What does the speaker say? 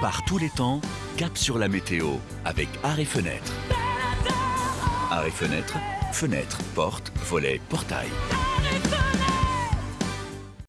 Par tous les temps, cap sur la météo avec Arrêt Fenêtre. Arrêt Fenêtre, fenêtre, porte, volet, portail.